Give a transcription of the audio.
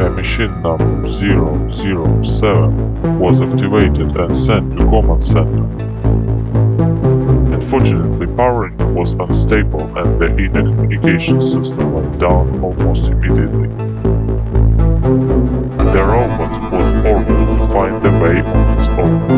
a machine number 007 was activated and sent to command center. Unfortunately, powering was unstable and the inner communication system went down almost immediately. The robot was ordered to find the way on its own.